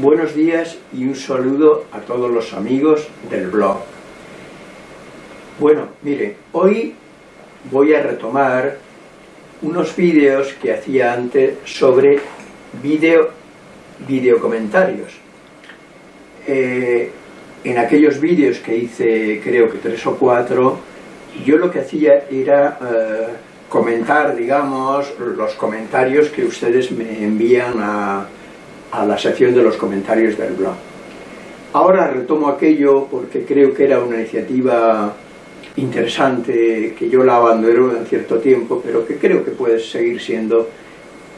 Buenos días y un saludo a todos los amigos del blog. Bueno, mire, hoy voy a retomar unos vídeos que hacía antes sobre video, videocomentarios. Eh, en aquellos vídeos que hice, creo que tres o cuatro, yo lo que hacía era eh, comentar, digamos, los comentarios que ustedes me envían a, a la sección de los comentarios del blog. Ahora retomo aquello porque creo que era una iniciativa interesante, que yo la abandoné en cierto tiempo, pero que creo que puede seguir siendo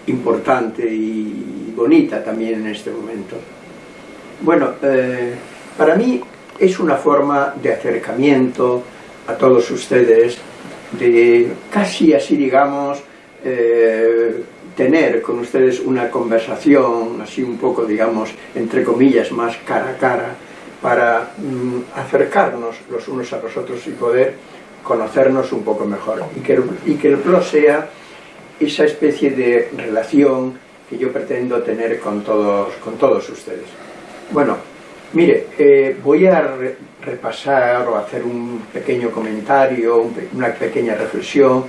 importante y bonita también en este momento. Bueno, eh, para mí es una forma de acercamiento a todos ustedes, de casi así digamos, eh, tener con ustedes una conversación, así un poco, digamos, entre comillas, más cara a cara, para mm, acercarnos los unos a los otros y poder conocernos un poco mejor. Y que, el, y que el blog sea esa especie de relación que yo pretendo tener con todos, con todos ustedes. Bueno, mire, eh, voy a re repasar o hacer un pequeño comentario, una pequeña reflexión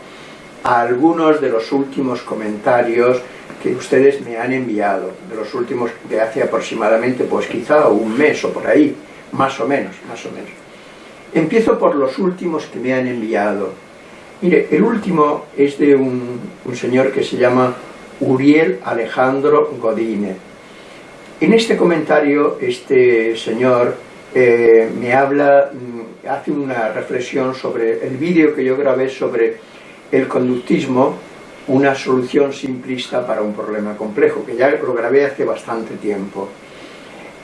a algunos de los últimos comentarios que ustedes me han enviado, de los últimos de hace aproximadamente, pues quizá un mes o por ahí, más o menos, más o menos. Empiezo por los últimos que me han enviado. Mire, el último es de un, un señor que se llama Uriel Alejandro Godine. En este comentario, este señor eh, me habla, mm, hace una reflexión sobre el vídeo que yo grabé sobre el conductismo, una solución simplista para un problema complejo, que ya lo grabé hace bastante tiempo.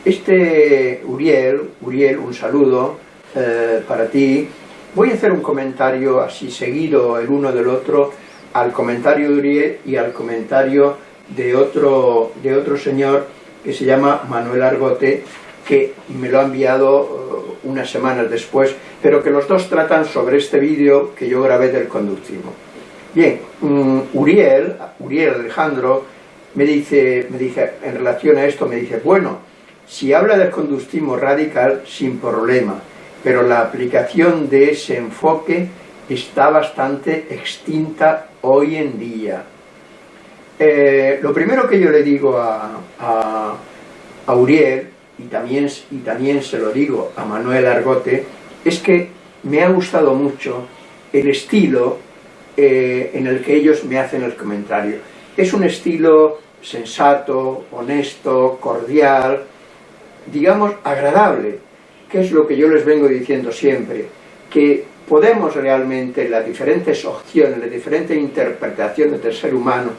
Este Uriel, Uriel, un saludo eh, para ti. Voy a hacer un comentario así seguido el uno del otro al comentario de Uriel y al comentario de otro, de otro señor que se llama Manuel Argote, que me lo ha enviado unas semanas después, pero que los dos tratan sobre este vídeo que yo grabé del conductismo. Bien, um, Uriel, Uriel Alejandro, me dice, me dice, en relación a esto, me dice, bueno, si habla del conductismo radical, sin problema, pero la aplicación de ese enfoque está bastante extinta hoy en día. Eh, lo primero que yo le digo a, a Uriel y también, y también se lo digo a Manuel Argote, es que me ha gustado mucho el estilo eh, en el que ellos me hacen el comentario. Es un estilo sensato, honesto, cordial, digamos agradable, que es lo que yo les vengo diciendo siempre, que podemos realmente las diferentes opciones, las diferentes interpretaciones del ser humano,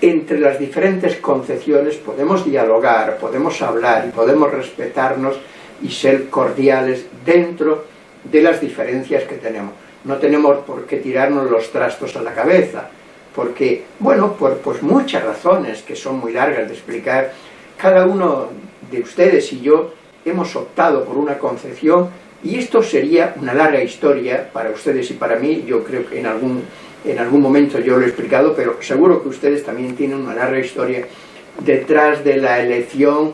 entre las diferentes concepciones podemos dialogar, podemos hablar y podemos respetarnos y ser cordiales dentro de las diferencias que tenemos. No tenemos por qué tirarnos los trastos a la cabeza, porque, bueno, por pues muchas razones que son muy largas de explicar, cada uno de ustedes y yo hemos optado por una concepción y esto sería una larga historia para ustedes y para mí, yo creo que en algún en algún momento yo lo he explicado, pero seguro que ustedes también tienen una larga historia detrás de la elección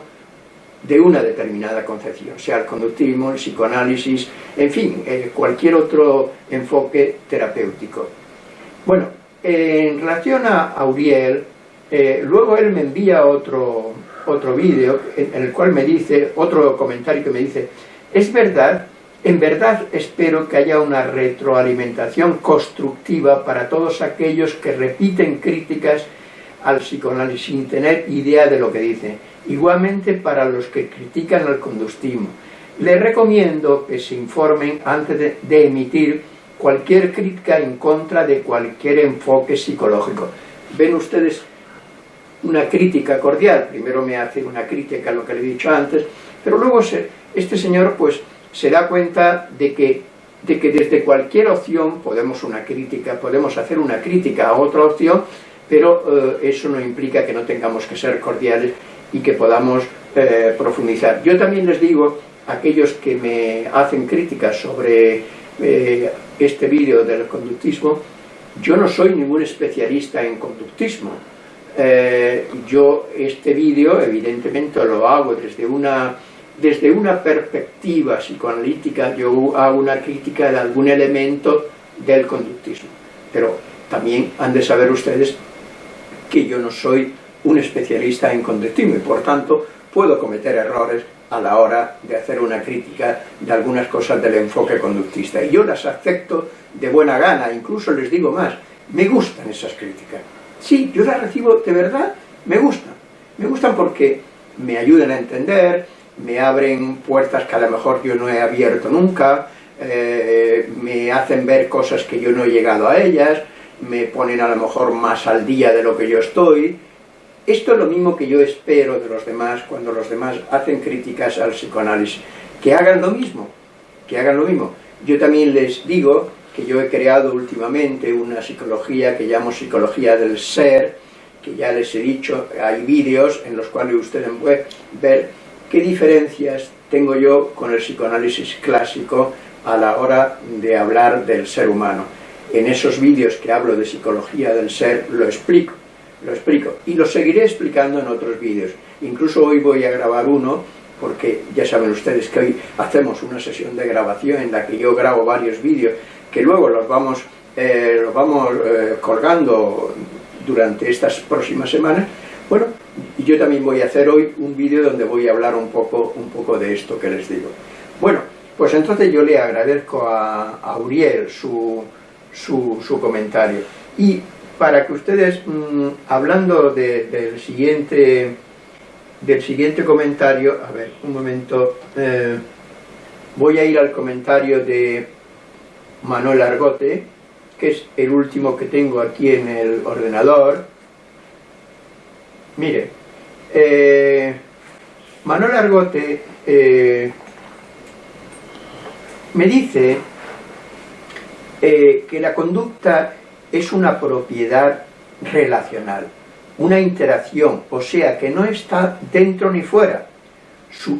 de una determinada concepción, sea el conductismo, el psicoanálisis, en fin, eh, cualquier otro enfoque terapéutico. Bueno, en relación a Auriel, eh, luego él me envía otro, otro vídeo en, en el cual me dice, otro comentario que me dice, es verdad en verdad espero que haya una retroalimentación constructiva para todos aquellos que repiten críticas al psicoanálisis sin tener idea de lo que dicen. Igualmente para los que critican al conductismo. Les recomiendo que se informen antes de, emitir cualquier crítica en contra de cualquier enfoque psicológico. Ven ustedes una crítica cordial, primero me hace una crítica a lo que le he dicho antes, pero luego este señor pues se da cuenta de que, de que desde cualquier opción podemos una crítica, podemos hacer una crítica a otra opción, pero eh, eso no implica que no tengamos que ser cordiales y que podamos eh, profundizar. Yo también les digo a aquellos que me hacen críticas sobre eh, este vídeo del conductismo, yo no soy ningún especialista en conductismo, yo este vídeo evidentemente lo hago desde una, desde una perspectiva psicoanalítica, yo hago una crítica de algún elemento del conductismo, pero también han de saber ustedes que yo no soy un especialista en conductismo y por tanto puedo cometer errores a la hora de hacer una crítica de algunas cosas del enfoque conductista. Y yo las acepto de buena gana, incluso les digo más, me gustan esas críticas. Sí, yo las recibo de verdad, me gustan. Me gustan porque me ayudan a entender, me abren puertas que a lo mejor yo no he abierto nunca, eh, me hacen ver cosas que yo no he llegado a ellas, me ponen a lo mejor más al día de lo que yo estoy. Esto es lo mismo que yo espero de los demás cuando los demás hacen críticas al psicoanálisis. Que hagan lo mismo, que hagan lo mismo. Yo también les digo que yo he creado últimamente una psicología que llamo psicología del ser, que ya les he dicho, hay vídeos en los cuales ustedes pueden ver qué diferencias tengo yo con el psicoanálisis clásico a la hora de hablar del ser humano en esos vídeos que hablo de psicología del ser lo explico, lo explico y lo seguiré explicando en otros vídeos. Incluso hoy voy a grabar uno porque ya saben ustedes que hoy hacemos una sesión de grabación en la que yo grabo varios vídeos que luego los vamos, eh, los vamos eh, colgando durante estas próximas semanas. Bueno, y yo también voy a hacer hoy un vídeo donde voy a hablar un poco, un poco de esto que les digo. Bueno, pues entonces yo le agradezco a, a Uriel su, su, comentario. Y para que ustedes, mm, hablando del, siguiente, del siguiente comentario, a ver, un momento, eh, voy a ir al comentario de Manuel Argote, que es el último que tengo aquí en el ordenador. Mire, eh, Manuel Argote eh, me dice eh, que la conducta es una propiedad relacional, una interacción, o sea, que no está dentro ni fuera.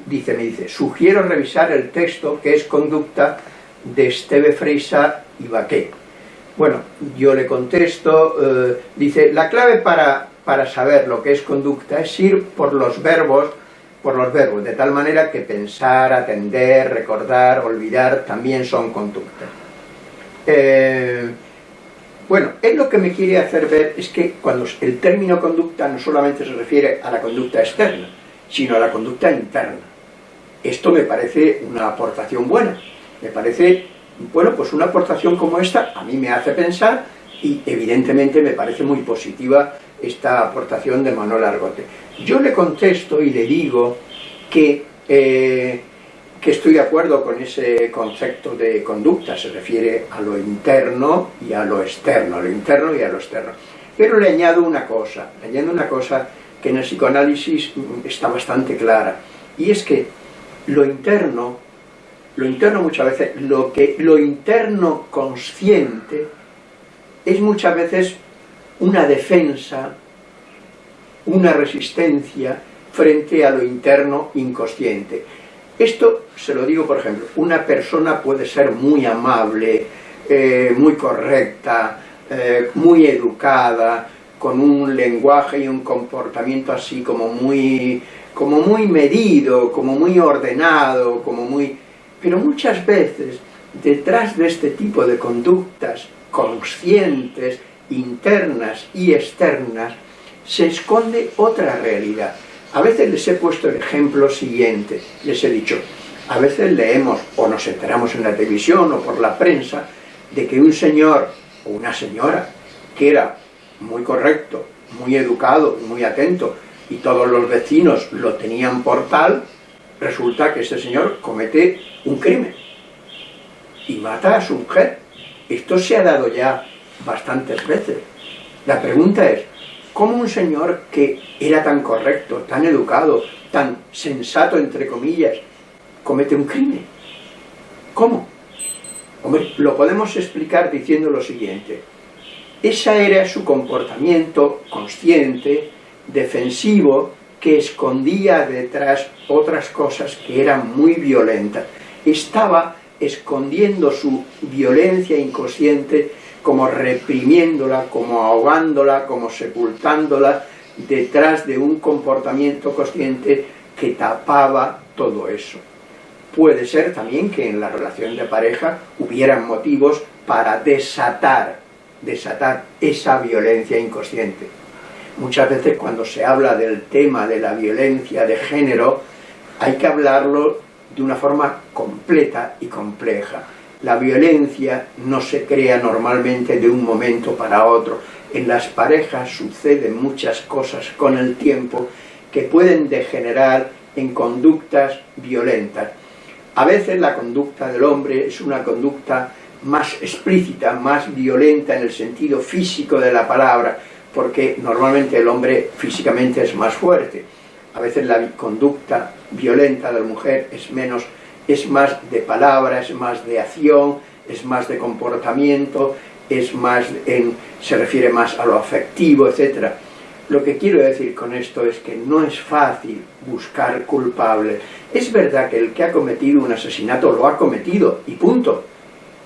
dice, me dice, sugiero revisar el texto que es conducta de Esteve Freisa y Baquet. Bueno, yo le contesto, dice, la clave para, para saber lo que es conducta es ir por los verbos, por los verbos, de tal manera que pensar, atender, recordar, olvidar, también son conductas. Eh, bueno, él lo que me quiere hacer ver es que cuando el término conducta no solamente se refiere a la conducta externa, sino a la conducta interna. Esto me parece una aportación buena, me parece, bueno, pues una aportación como esta a mí me hace pensar y evidentemente me parece muy positiva esta aportación de Manuel Argote. Yo le contesto y le digo que eh, que estoy de acuerdo con ese concepto de conducta, se refiere a lo interno y a lo externo, a lo interno y a lo externo. Pero le añado una cosa, le añado una cosa que en el psicoanálisis está bastante clara, y es que lo interno, lo interno muchas veces, lo, que, lo interno consciente es muchas veces una defensa, una resistencia frente a lo interno inconsciente. Esto se lo digo, por ejemplo, una persona puede ser muy amable, eh, muy correcta, eh, muy educada, con un lenguaje y un comportamiento así como muy, como muy medido, como muy ordenado, como muy... Pero muchas veces, detrás de este tipo de conductas conscientes, internas y externas, se esconde otra realidad. A veces les he puesto el ejemplo siguiente, les he dicho, a veces leemos o nos enteramos en la televisión o por la prensa de que un señor o una señora que era muy correcto, muy educado, muy atento y todos los vecinos lo tenían por tal, resulta que ese señor comete un crimen y mata a su mujer. Esto se ha dado ya bastantes veces. La pregunta es, ¿Cómo un señor que era tan correcto, tan educado, tan sensato, entre comillas, comete un crimen? ¿Cómo? Hombre, lo podemos explicar diciendo lo siguiente. Ese era su comportamiento consciente, defensivo, que escondía detrás otras cosas que eran muy violentas. Estaba escondiendo su violencia inconsciente como reprimiéndola, como ahogándola, como sepultándola detrás de un comportamiento consciente que tapaba todo eso. Puede ser también que en la relación de pareja hubieran motivos para desatar, desatar esa violencia inconsciente. Muchas veces cuando se habla del tema de la violencia de género, hay que hablarlo de una forma completa y compleja. La violencia no se crea normalmente de un momento para otro. En las parejas suceden muchas cosas con el tiempo que pueden degenerar en conductas violentas. A veces la conducta del hombre es una conducta más explícita, más violenta en el sentido físico de la palabra, porque normalmente el hombre físicamente es más fuerte. A veces la conducta violenta de la mujer es menos, es más de palabra, es más de acción, es más de comportamiento, es más en, se refiere más a lo afectivo, etc. Lo que quiero decir con esto es que no es fácil buscar culpables. Es verdad que el que ha cometido un asesinato lo ha cometido, y punto.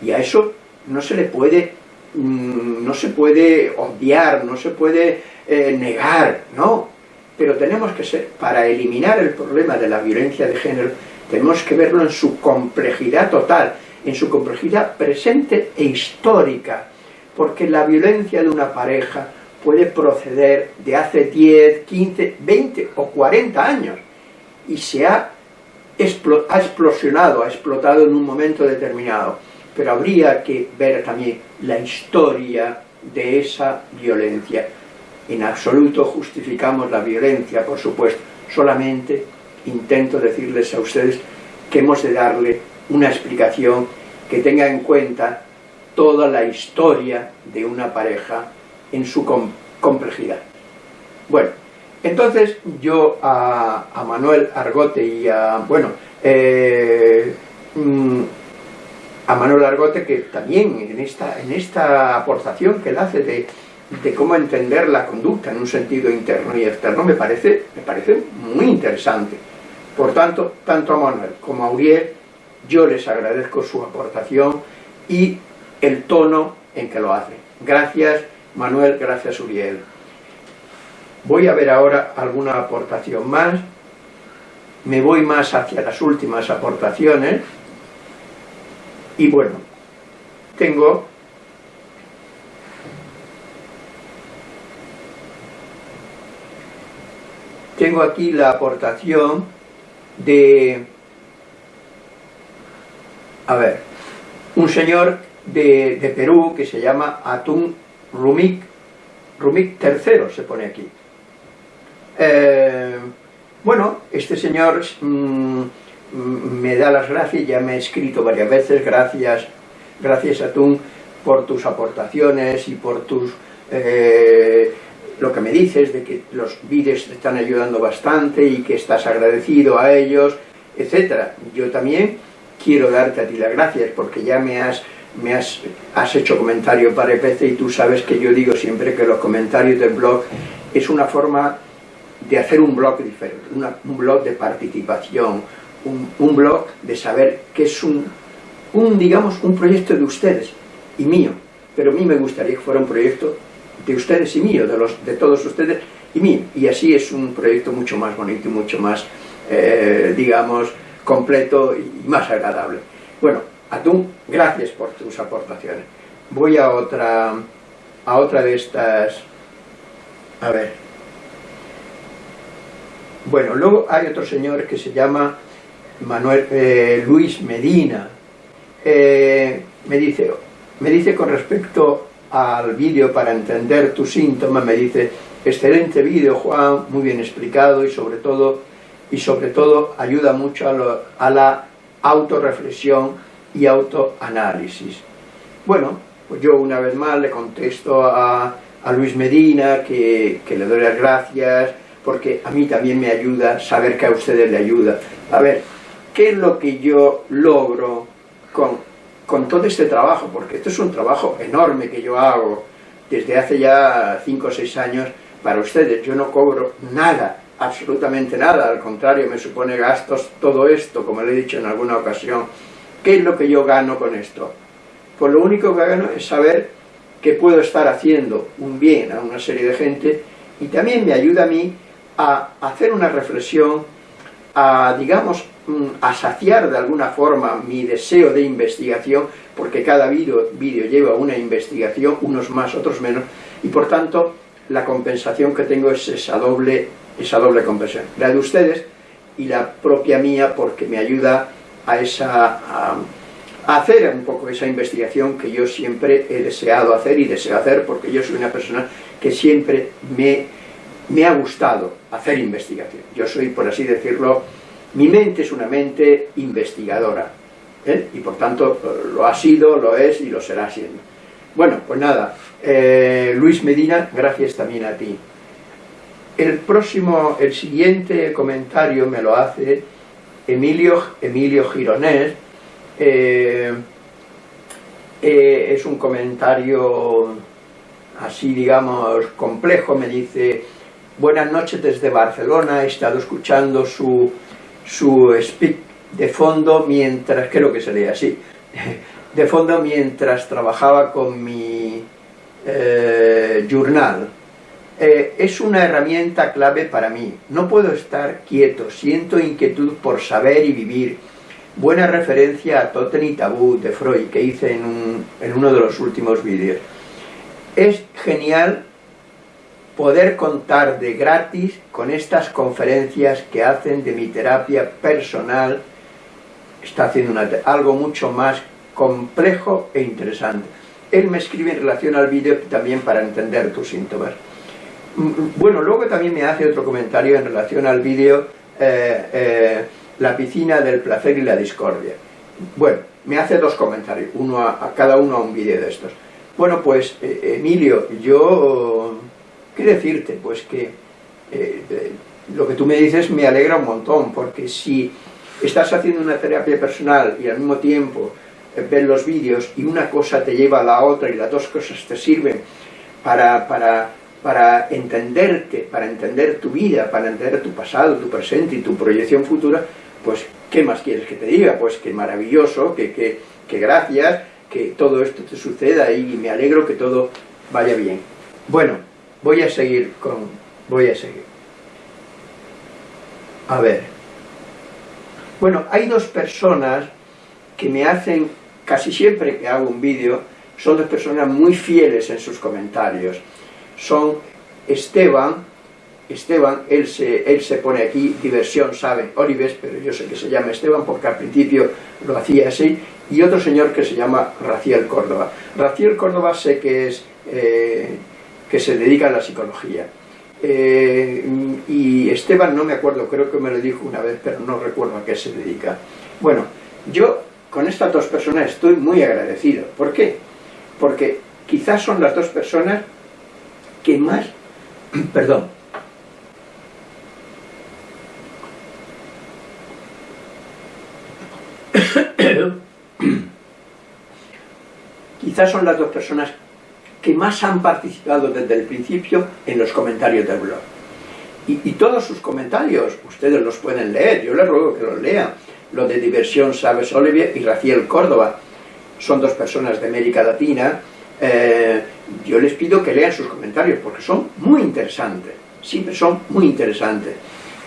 Y a eso no se le puede Mm, no se puede odiar, no se puede eh, negar, no. Pero tenemos que ser, para eliminar el problema de la violencia de género, tenemos que verlo en su complejidad total, en su complejidad presente e histórica, porque la violencia de una pareja puede proceder de hace 10, 15, 20 o 40 años, y se ha, ha explosionado, ha explotado en un momento determinado pero habría que ver también la historia de esa violencia. En absoluto justificamos la violencia, por supuesto, solamente intento decirles a ustedes que hemos de darle una explicación que tenga en cuenta toda la historia de una pareja en su complejidad. Bueno, entonces yo a, Manuel Argote y a, bueno, eh, mm, a Manuel Argote, que también en esta, en esta aportación que él hace de, cómo entender la conducta en un sentido interno y externo, me parece, me parece muy interesante. Por tanto, tanto a Manuel como a Uriel, yo les agradezco su aportación y el tono en que lo hace. Gracias Manuel, gracias Uriel. Voy a ver ahora alguna aportación más. Me voy más hacia las últimas aportaciones. Y bueno, tengo tengo aquí la aportación de a ver un señor de, Perú que se llama Atún Rumik Rumik III se pone aquí. Eh, bueno, este señor mm, me da las gracias, ya me he escrito varias veces, gracias, gracias a tú por tus aportaciones y por tus eh, lo que me dices de que los vídeos te están ayudando bastante y que estás agradecido a ellos, etcétera. Yo también quiero darte a ti las gracias porque ya me has, me has, has hecho comentarios varias veces y tú sabes que yo digo siempre que los comentarios del blog es una forma de hacer un blog diferente, un blog de participación, un, blog de saber que es un, un, digamos, un proyecto de ustedes y mío, pero a mí me gustaría que fuera un proyecto de ustedes y mío, de, los, de todos ustedes y mío, y así es un proyecto mucho más bonito y mucho más, eh, digamos, completo y más agradable. Bueno, Atún, gracias por tus aportaciones. Voy a otra, a otra de estas, a ver, bueno, luego hay otro señor que se llama Manuel, eh, Luis Medina, eh, me, dice, me dice con respecto al vídeo para entender tus síntomas, me dice, excelente vídeo Juan, muy bien explicado y sobre todo, y sobre todo ayuda mucho a, la autorreflexión y autoanálisis. Bueno, pues yo una vez más le contesto a, Luis Medina que, que, le doy las gracias, porque a mí también me ayuda saber que a ustedes le ayuda. A ver, ¿Qué es lo que yo logro con, todo este trabajo? Porque esto es un trabajo enorme que yo hago desde hace ya 5 o 6 años para ustedes. Yo no cobro nada, absolutamente nada, al contrario, me supone gastos todo esto, como le he dicho en alguna ocasión. ¿Qué es lo que yo gano con esto? Pues lo único que gano es saber que puedo estar haciendo un bien a una serie de gente y también me ayuda a mí a hacer una reflexión, a, digamos, a saciar de alguna forma mi deseo de investigación, porque cada vídeo, lleva una investigación, unos más, otros menos, y por tanto la compensación que tengo es esa doble, esa doble compensación, la de ustedes y la propia mía, porque me ayuda a, esa, a, hacer un poco esa investigación que yo siempre he deseado hacer y deseo hacer, porque yo soy una persona que siempre me, me ha gustado hacer investigación. Yo soy, por así decirlo, mi mente es una mente investigadora, ¿eh? y por tanto lo ha sido, lo es y lo será siendo. Bueno, pues nada, eh, Luis Medina, gracias también a ti. El próximo, el siguiente comentario me lo hace Emilio, Emilio Gironés, eh, es un comentario así digamos complejo, me dice buenas noches desde Barcelona, he estado escuchando su, su speak de fondo mientras, creo que se lee así, de fondo mientras trabajaba con mi eh, journal. Eh, es una herramienta clave para mí. No puedo estar quieto, siento inquietud por saber y vivir. Buena referencia a Totem y Tabú de Freud que hice en, en uno de los últimos vídeos. Es genial poder contar de gratis con estas conferencias que hacen de mi terapia personal está haciendo algo mucho más complejo e interesante. Él me escribe en relación al vídeo también para entender tus síntomas. Mm, mm, bueno, luego también me hace otro comentario en relación al vídeo eh, eh, La piscina del placer y la discordia. Bueno, me hace dos comentarios, uno a, cada uno a un vídeo de estos. Bueno, pues, eh, Emilio, yo... ¿Qué decirte? Pues que lo que tú me dices me alegra un montón, porque si estás haciendo una terapia personal y al mismo tiempo eh, ves los vídeos y una cosa te lleva a la otra y las dos cosas te sirven para, para, para entenderte, para entender tu vida, para entender tu pasado, tu presente y tu proyección futura, pues ¿qué más quieres que te diga? Pues que maravilloso, que, que gracias, que todo esto te suceda y me alegro que todo vaya bien. Bueno, voy a seguir con... voy a seguir. A ver... Bueno, hay dos personas que me hacen, casi siempre que hago un vídeo, son dos personas muy fieles en sus comentarios. Son Esteban, Esteban, él se, él se pone aquí, diversión, sabe, Olives, pero yo sé que se llama Esteban porque al principio lo hacía así, y otro señor que se llama Raciel Córdoba. Raciel Córdoba sé que es, eh, que se dedica a la psicología. Eh, y Esteban, no me acuerdo, creo que me lo dijo una vez, pero no recuerdo a qué se dedica. Bueno, yo con estas dos personas estoy muy agradecido. ¿Por qué? Porque quizás son las dos personas que más, perdón, quizás son las dos personas que más han participado desde el principio en los comentarios del blog. Y, todos sus comentarios, ustedes los pueden leer, yo les ruego que los lean. Lo de Diversión Sabes Olivier y Raciel Córdoba, son dos personas de América Latina, eh, yo les pido que lean sus comentarios porque son muy interesantes, siempre son muy interesantes.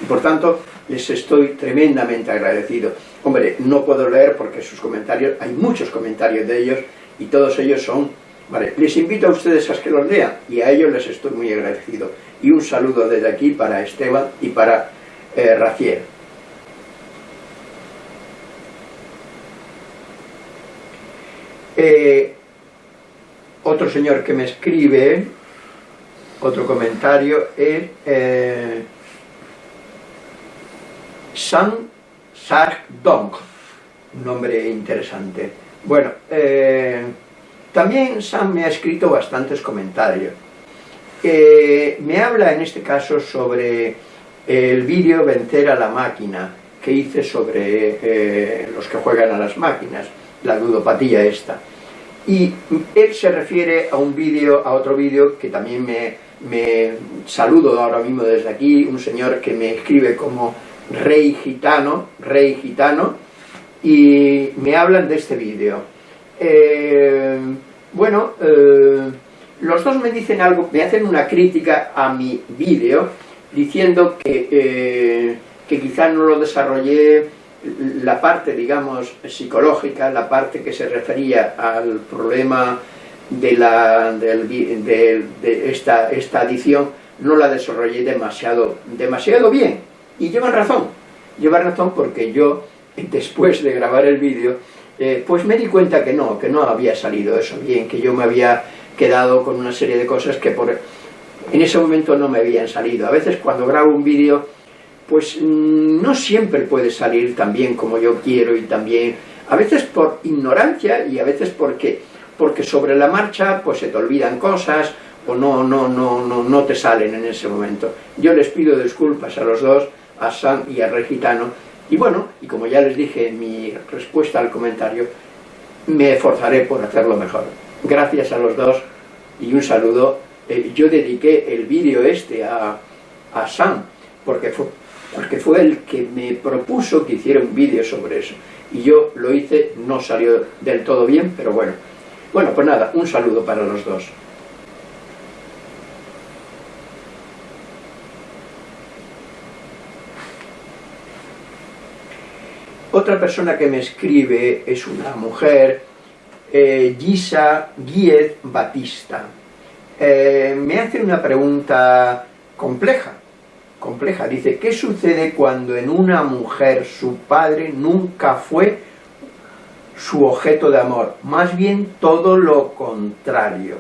Y por tanto, les estoy tremendamente agradecido. Hombre, no puedo leer porque sus comentarios, hay muchos comentarios de ellos y todos ellos son Vale, les invito a ustedes a que los lean y a ellos les estoy muy agradecido. Y un saludo desde aquí para Esteban y para eh, Raciel. Eh, otro señor que me escribe, otro comentario, es eh, San Sark Dong, un nombre interesante. Bueno, eh, también Sam me ha escrito bastantes comentarios. me habla en este caso sobre el vídeo Vencer a la máquina que hice sobre eh, los que juegan a las máquinas, la ludopatía esta. Y él se refiere a un vídeo, a otro vídeo que también me, me saludo ahora mismo desde aquí, un señor que me escribe como Rey Gitano, Rey Gitano, y me hablan de este vídeo. Eh, bueno, eh, los dos me dicen algo, me hacen una crítica a mi vídeo, diciendo que, eh, que quizás no lo desarrollé la parte, digamos, psicológica, la parte que se refería al problema de, la, de, esta, esta adición, no la desarrollé demasiado, demasiado bien. Y llevan razón, llevan razón porque yo, después de grabar el vídeo, eh, pues me di cuenta que no, que no había salido eso bien, que yo me había quedado con una serie de cosas que por, en ese momento no me habían salido. A veces cuando grabo un vídeo, pues mm, no siempre puede salir tan bien como yo quiero y también, a veces por ignorancia y a veces porque, porque sobre la marcha pues se te olvidan cosas o no, no, no, no, no te salen en ese momento. Yo les pido disculpas a los dos, a Sam y a Regitano, y bueno, y como ya les dije en mi respuesta al comentario, me esforzaré por hacerlo mejor. Gracias a los dos y un saludo. Eh, yo dediqué el vídeo este a, a Sam, porque fue, porque fue el que me propuso que hiciera un vídeo sobre eso. Y yo lo hice, no salió del todo bien, pero bueno. Bueno, pues nada, un saludo para los dos. Otra persona que me escribe es una mujer, eh, Gisa Guiez Batista. Eh, me hace una pregunta compleja, compleja. Dice, ¿qué sucede cuando en una mujer su padre nunca fue su objeto de amor? Más bien todo lo contrario.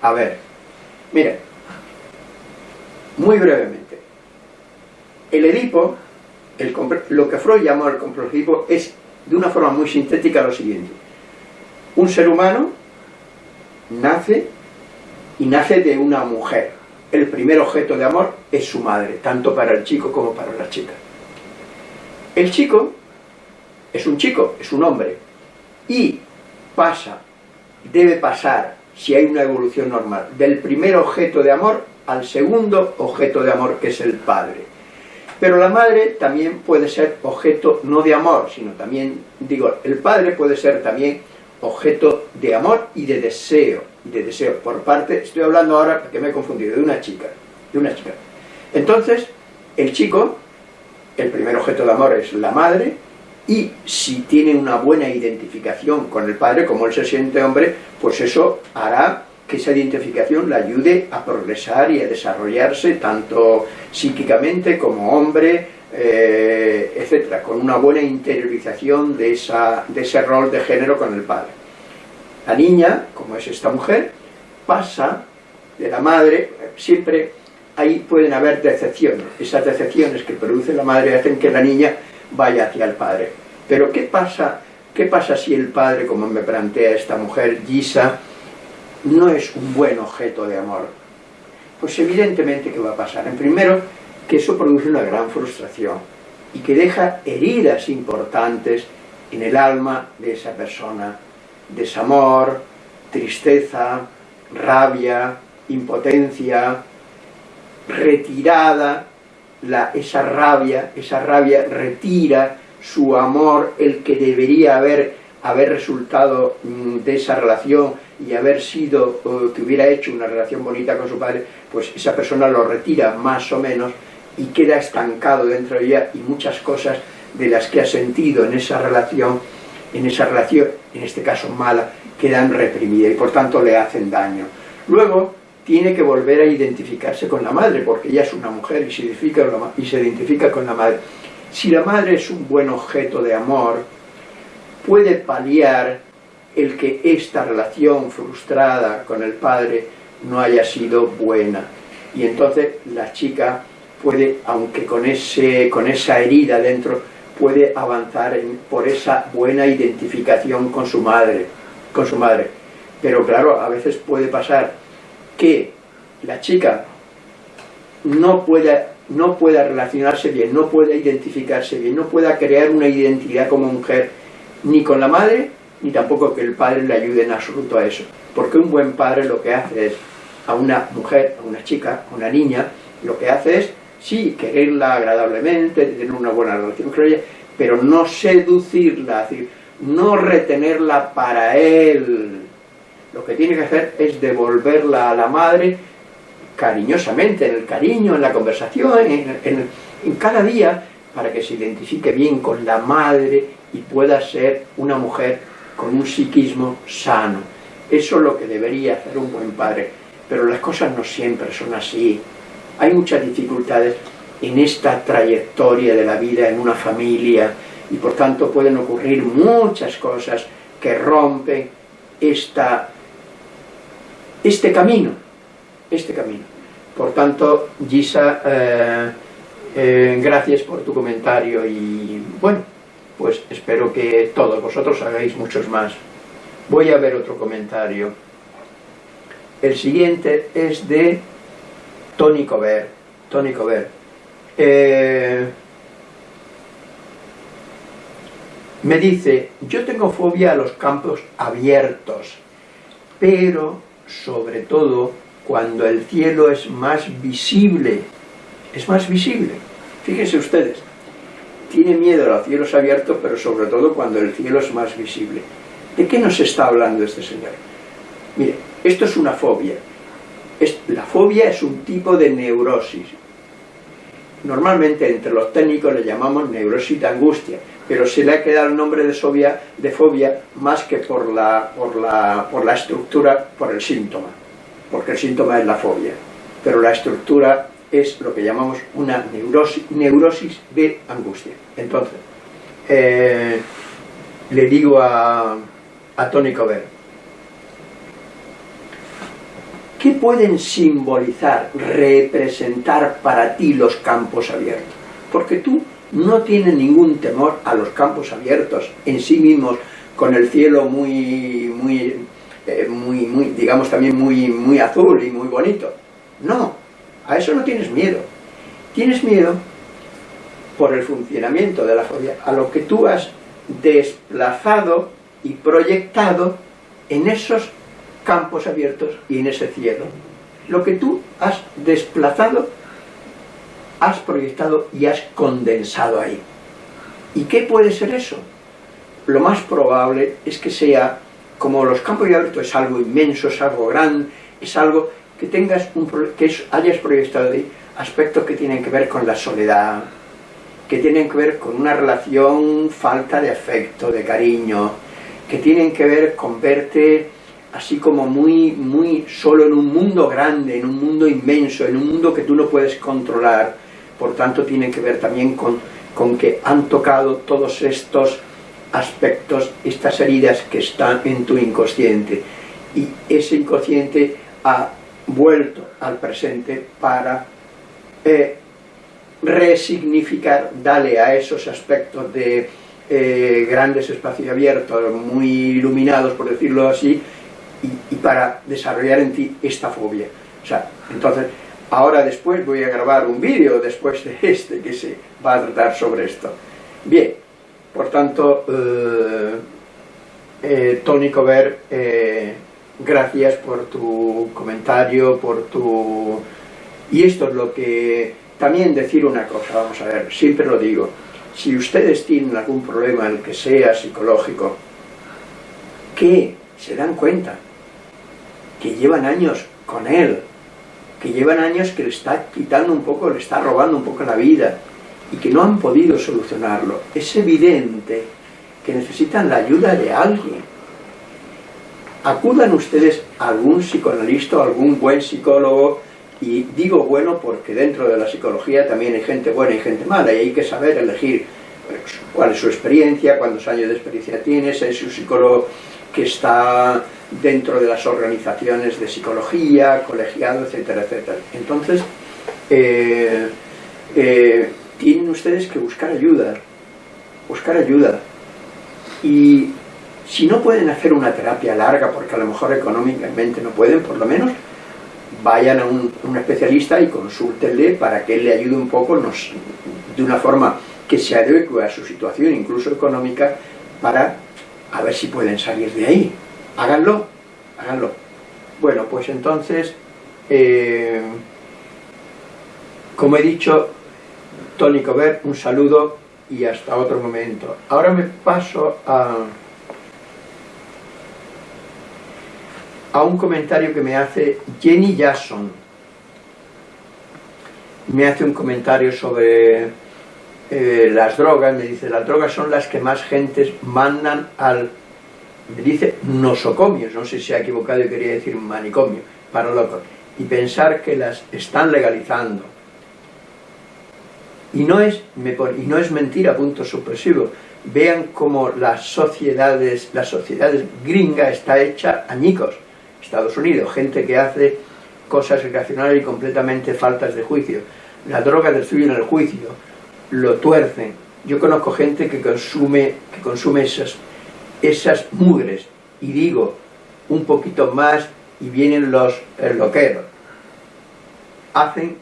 A ver, miren, muy brevemente. El Edipo lo que Freud llamó el complejo es, de una forma muy sintética, lo siguiente. Un ser humano nace y nace de una mujer. El primer objeto de amor es su madre, tanto para el chico como para la chica. El chico es un chico, es un hombre, y pasa, debe pasar, si hay una evolución normal, del primer objeto de amor al segundo objeto de amor, que es el padre. Pero la madre también puede ser objeto no de amor, sino también, digo, el padre puede ser también objeto de amor y de deseo, de deseo por parte, estoy hablando ahora, que me he confundido, de una chica, de una chica. Entonces, el chico, el primer objeto de amor es la madre, y si tiene una buena identificación con el padre, como él se siente hombre, pues eso hará que esa identificación le ayude a progresar y a desarrollarse tanto psíquicamente como hombre, eh, etcétera, con una buena interiorización de ese rol de género con el padre. La niña, como es esta mujer, pasa de la madre, siempre ahí pueden haber decepciones, esas decepciones que produce la madre hacen que la niña vaya hacia el padre. Pero ¿qué pasa, qué pasa si el padre, como me plantea esta mujer, Gisa, no es un buen objeto de amor, pues evidentemente ¿qué va a pasar? En primero, que eso produce una gran frustración y que deja heridas importantes en el alma de esa persona, desamor, tristeza, rabia, impotencia, retirada, la, esa rabia, esa rabia retira su amor, el que debería haber, haber resultado mm, de esa relación, y haber sido, que hubiera hecho una relación bonita con su padre, pues esa persona lo retira más o menos y queda estancado dentro de ella y muchas cosas de las que ha sentido en esa relación, en esa relación, en este caso mala, quedan reprimidas y por tanto le hacen daño. Luego tiene que volver a identificarse con la madre, porque ella es una mujer y se identifica, y se identifica con la madre. Si la madre es un buen objeto de amor, puede paliar el que esta relación frustrada con el padre no haya sido buena. Y entonces la chica puede, aunque con, ese, con esa herida dentro, puede avanzar por esa buena identificación con su madre, con su madre. Pero claro, a veces puede pasar que la chica no pueda, no pueda relacionarse bien, no pueda identificarse bien, no pueda crear una identidad como mujer, ni con la madre, ni tampoco que el padre le ayude en absoluto a eso. Porque un buen padre lo que hace es, a una mujer, a una chica, a una niña, lo que hace es, sí, quererla agradablemente, tener una buena relación con ella, pero no seducirla, decir, no retenerla para él, lo que tiene que hacer es devolverla a la madre cariñosamente, en el cariño, en la conversación, en, en cada día, para que se identifique bien con la madre y pueda ser una mujer con un psiquismo sano. Eso es lo que debería hacer un buen padre. Pero las cosas no siempre son así. Hay muchas dificultades en esta trayectoria de la vida en una familia y por tanto pueden ocurrir muchas cosas que rompen esta, este camino, este camino. Por tanto, Gisa, eh, eh, gracias por tu comentario y bueno, pues espero que todos vosotros hagáis muchos más. Voy a ver otro comentario. El siguiente es de Tony Cover. Tony Cover. Eh, me dice, yo tengo fobia a los campos abiertos, pero sobre todo cuando el cielo es más visible. Es más visible. Fíjense ustedes, tiene miedo a los cielos abiertos, pero sobre todo cuando el cielo es más visible. ¿De qué nos está hablando este señor? Mire, esto es una fobia. la fobia es un tipo de neurosis. Normalmente entre los técnicos le llamamos neurosis de angustia, pero se le ha quedado el nombre de, fobia, de fobia más que por la, por, la, por la estructura, por el síntoma, porque el síntoma es la fobia, pero la estructura es lo que llamamos una neurosis, neurosis de angustia. Entonces, eh, le digo a, a Tony Cover, ¿qué pueden simbolizar, representar para ti los campos abiertos? Porque tú no tienes ningún temor a los campos abiertos en sí mismos, con el cielo muy, muy, eh, muy, muy digamos también muy, muy azul y muy bonito. No, a eso no tienes miedo. Tienes miedo por el funcionamiento de la fobia, a lo que tú has desplazado y proyectado en esos campos abiertos y en ese cielo. Lo que tú has desplazado, has proyectado y has condensado ahí. ¿Y qué puede ser eso? Lo más probable es que sea, como los campos abiertos es algo inmenso, es algo grande, es algo que tengas un, que hayas proyectado aspectos que tienen que ver con la soledad, que tienen que ver con una relación falta de afecto, de cariño, que tienen que ver con verte así como muy, muy solo en un mundo grande, en un mundo inmenso, en un mundo que tú no puedes controlar, por tanto tienen que ver también con, con que han tocado todos estos aspectos, estas heridas que están en tu inconsciente, y ese inconsciente ha vuelto al presente para eh, resignificar, darle a esos aspectos de eh, grandes espacios abiertos, muy iluminados, por decirlo así, y, para desarrollar en ti esta fobia. O sea, entonces, ahora después voy a grabar un vídeo después de este que se va a tratar sobre esto. Bien, por tanto, eh, eh Tony Cover gracias por tu comentario, por tu... Y esto es lo que... También decir una cosa, vamos a ver, siempre lo digo, si ustedes tienen algún problema, el que sea psicológico, que se dan cuenta que llevan años con él, que llevan años que le está quitando un poco, le está robando un poco la vida, y que no han podido solucionarlo, es evidente que necesitan la ayuda de alguien, acudan ustedes a algún psicoanalista o algún buen psicólogo y digo bueno porque dentro de la psicología también hay gente buena y gente mala y hay que saber elegir pues, cuál es su experiencia, cuántos años de experiencia tiene, si es un psicólogo que está dentro de las organizaciones de psicología, colegiado, etcétera, etcétera. Entonces, eh, eh, tienen ustedes que buscar ayuda, buscar ayuda. Y si no pueden hacer una terapia larga, porque a lo mejor económicamente no pueden, por lo menos vayan a un, especialista y consúltenle para que él le ayude un poco de una forma que se adecue a su situación, incluso económica, para a ver si pueden salir de ahí. Háganlo, háganlo. Bueno, pues entonces, eh, como he dicho, Tony Cover, un saludo y hasta otro momento. Ahora me paso a... a un comentario que me hace Jenny Jackson. Me hace un comentario sobre eh, las drogas, me dice, las drogas son las que más gentes mandan al, me dice, nosocomios, no sé si ha equivocado y quería decir manicomio, para locos, y pensar que las están legalizando. Y no es, me y no es mentira, punto supresivo. Vean cómo las sociedades, las sociedades gringa está hecha añicos. Estados Unidos, gente que hace cosas irracionales y completamente faltas de juicio. La droga destruye el juicio, lo tuercen. Yo conozco gente que consume, que consume esas, esas mugres, y digo, un poquito más, y vienen los loqueros. Hacen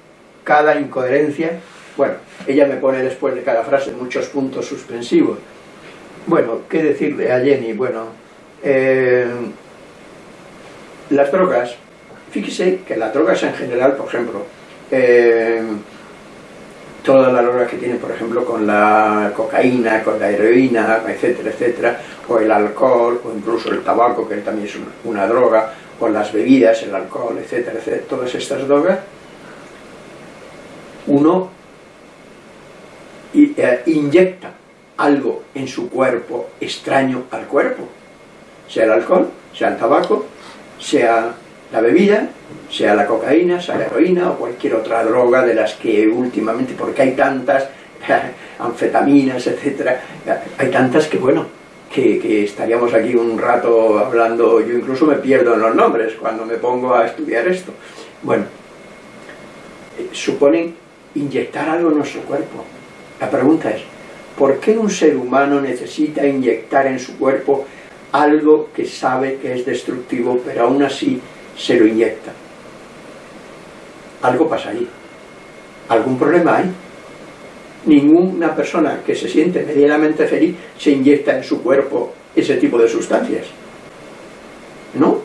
cada incoherencia, bueno, ella me pone después de cada frase muchos puntos suspensivos. Bueno, ¿qué decirle a Jenny? Bueno, eh, las drogas, fíjese que las drogas en general, por ejemplo, eh, todas las drogas que tienen, por ejemplo, con la cocaína, con la heroína, etcétera, etcétera, o el alcohol, o incluso el tabaco, que también es una, droga, o las bebidas, el alcohol, etcétera, etcétera, todas estas drogas, uno eh, inyecta algo en su cuerpo extraño al cuerpo, sea el alcohol, sea el tabaco, sea la bebida, sea la cocaína, sea la heroína o cualquier otra droga de las que últimamente, porque hay tantas, anfetaminas, etcétera, hay tantas que bueno, que, estaríamos aquí un rato hablando, yo incluso me pierdo en los nombres cuando me pongo a estudiar esto. Bueno, eh, suponen inyectar algo en nuestro cuerpo. La pregunta es, ¿por qué un ser humano necesita inyectar en su cuerpo algo que sabe que es destructivo, pero aún así se lo inyecta. Algo pasa ahí. ¿Algún problema hay? Ninguna persona que se siente medianamente feliz se inyecta en su cuerpo ese tipo de sustancias. ¿No?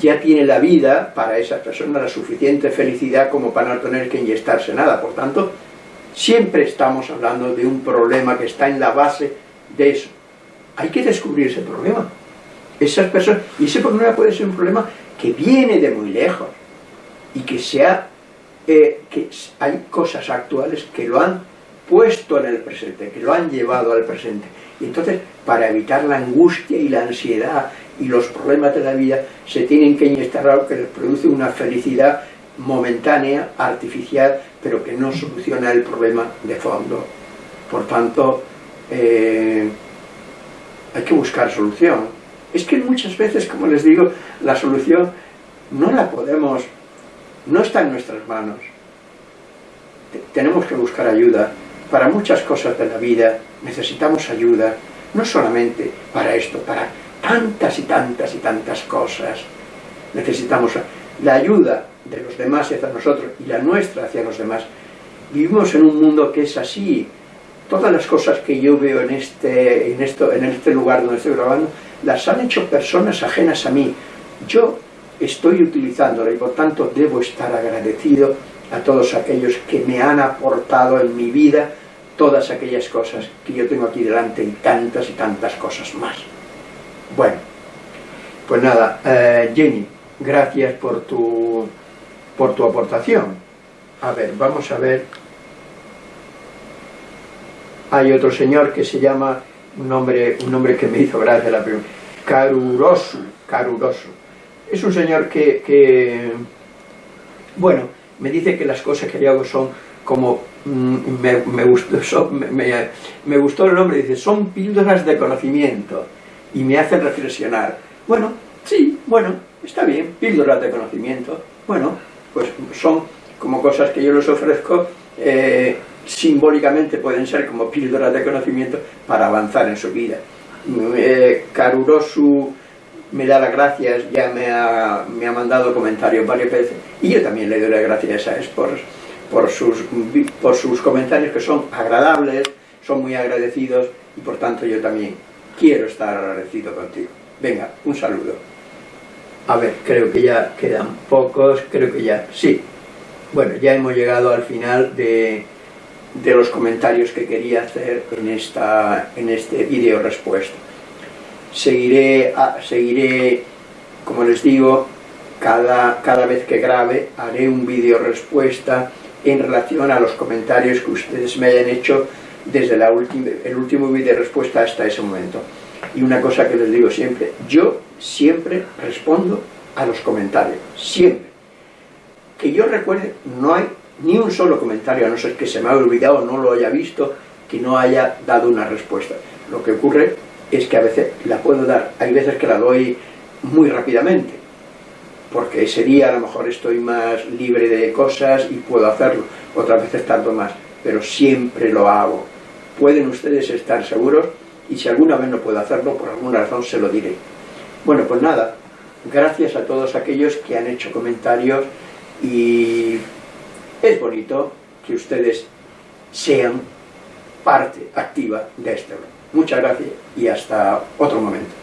Ya tiene la vida para esa persona la suficiente felicidad como para no tener que inyectarse nada. Por tanto, siempre estamos hablando de un problema que está en la base de eso. Hay que descubrir ese problema. Esas personas, y ese problema puede ser un problema que viene de muy lejos y que sea eh, que hay cosas actuales que lo han puesto en el presente, que lo han llevado al presente. Y entonces, para evitar la angustia y la ansiedad y los problemas de la vida, se tienen que inyectar algo que les produce una felicidad momentánea, artificial, pero que no soluciona el problema de fondo. Por tanto, eh, hay que buscar solución. Es que muchas veces, como les digo, la solución no la podemos, no está en nuestras manos. Tenemos que buscar ayuda. Para muchas cosas de la vida necesitamos ayuda, no solamente para esto, para tantas y tantas y tantas cosas. Necesitamos la ayuda de los demás hacia nosotros y la nuestra hacia los demás. Vivimos en un mundo que es así. Todas las cosas que yo veo en este, en esto, en este lugar donde estoy grabando las han hecho personas ajenas a mí. Yo estoy utilizándola y por tanto debo estar agradecido a todos aquellos que me han aportado en mi vida todas aquellas cosas que yo tengo aquí delante y tantas y tantas cosas más. Bueno, pues nada, eh, Jenny, gracias por tu, por tu aportación. A ver, vamos a ver. Hay otro señor que se llama un nombre, un nombre que me hizo gracia la primera, Caruroso, Caruroso. Es un señor que, bueno, me dice que las cosas que yo hago son como, mm, me, gustó, me, gustó el nombre, dice, son píldoras de conocimiento y me hacen reflexionar. Bueno, sí, bueno, está bien, píldoras de conocimiento. Bueno, pues son como cosas que yo les ofrezco eh, simbólicamente pueden ser como píldoras de conocimiento para avanzar en su vida. Eh, Karurosu me da las gracias, ya me ha, me ha, mandado comentarios varias veces, y yo también le doy las gracias a por, por, sus, por sus comentarios que son agradables, son muy agradecidos, y por tanto yo también quiero estar agradecido contigo. Venga, un saludo. A ver, creo que ya quedan pocos, creo que ya, sí. Bueno, ya hemos llegado al final de, de los comentarios que quería hacer en, esta, en este vídeo respuesta. Seguiré, seguiré, como les digo, cada, cada vez que grabe haré un vídeo respuesta en relación a los comentarios que ustedes me hayan hecho desde la el último vídeo respuesta hasta ese momento. Y una cosa que les digo siempre, yo siempre respondo a los comentarios, siempre. Que yo recuerde, no hay ni un solo comentario, a no ser que se me haya olvidado, no lo haya visto, que no haya dado una respuesta. Lo que ocurre es que a veces la puedo dar, hay veces que la doy muy rápidamente, porque ese día a lo mejor estoy más libre de cosas y puedo hacerlo, otras veces tardo más, pero siempre lo hago. Pueden ustedes estar seguros y si alguna vez no puedo hacerlo, por alguna razón se lo diré. Bueno, pues nada, gracias a todos aquellos que han hecho comentarios y es bonito que ustedes sean parte activa de este Muchas gracias y hasta otro momento.